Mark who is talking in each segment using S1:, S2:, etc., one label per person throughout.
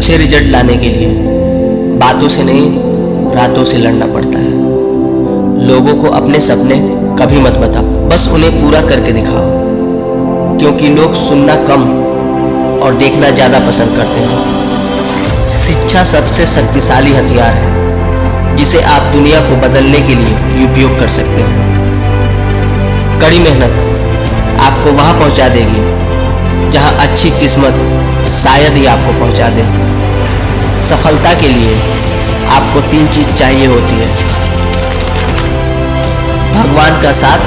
S1: अच्छे रिज़ल्ट लाने के लिए बातों से नहीं, रातों से लड़ना पड़ता है। लोगों को अपने सपने कभी मत बताओ, बस उन्हें पूरा करके दिखाओ। क्योंकि लोग सुनना कम और देखना ज़्यादा पसंद करते हैं। शिक्षा सबसे शक्तिशाली हथियार है, जिसे आप दुनिया को बदलने के लिए उपयोग कर सकते हैं। कड़ी मेहनत आपको वहाँ पहुँचा देगी। अच्छी किस्मत शायद ही आपको पहुँचा दे। सफलता के लिए आपको तीन चीज़ चाहिए होती है। भगवान का साथ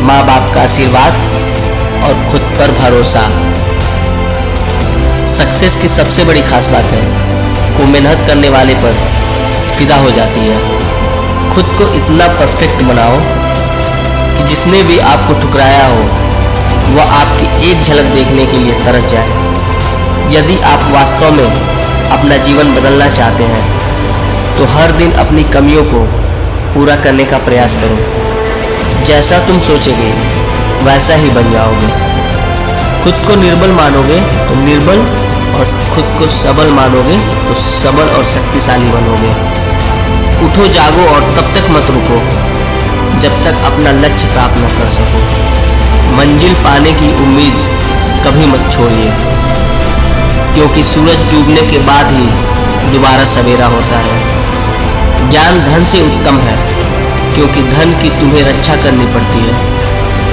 S1: माँ बाप का आशीर्वाद और खुद पर भरोसा। सक्सेस की सबसे बड़ी खास बात है को मेहनत करने वाले पर फिदा हो जाती है। खुद को इतना परफेक्ट बनाओ कि जिसने भी आपको ठुकराया हो वह आपकी एक झलक देखने के लिए तरस जाए। यदि आप वास्तव में अपना जीवन बदलना चाहते हैं तो हर दिन अपनी कमियों को पूरा करने का प्रयास करो। जैसा तुम सोचोगे, वैसा ही बन जाओगे। खुद को निर्बल मानोगे तो निर्बल, और खुद को सबल मानोगे तो सबल और शक्तिशाली बनोगे। उठो, जागो, और तब तक मत रुको, जब तक अपना लक्ष्य प्राप्त न कर सको। मंजिल पाने की उम्मीद कभी मत छोड़िए, क्योंकि सूरज डूबने के बाद ही दोबारा सवेरा होता है। ज्ञान धन से उत्तम है, क्योंकि धन की तुम्हें रक्षा करनी पड़ती है,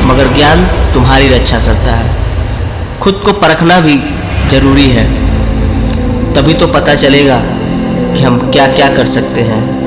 S1: मगर ज्ञान तुम्हारी रक्षा करता है। खुद को परखना भी ज़रूरी है, तभी तो पता चलेगा कि हम क्या क्या कर सकते हैं।